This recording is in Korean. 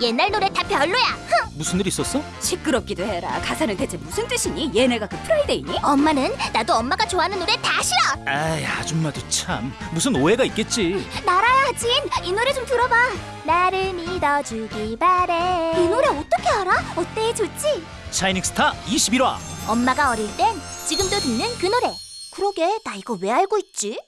옛날 노래 다 별로야. 흥. 무슨 일 있었어? 시끄럽기도 해라. 가사는 대체 무슨 뜻이니? 얘네가 그 프라이데이니? 엄마는 나도 엄마가 좋아하는 노래 다 싫어. 아이 아줌마도 참 무슨 오해가 있겠지 나라야 진, 이 노래 좀 들어봐. 나를 믿어주기 바래. 이 노래 어떻게 알아? 어때 좋지? 샤이닝 스타 21화 엄마가 어릴 땐 지금도 듣는 그 노래. 그러게 나 이거 왜 알고 있지?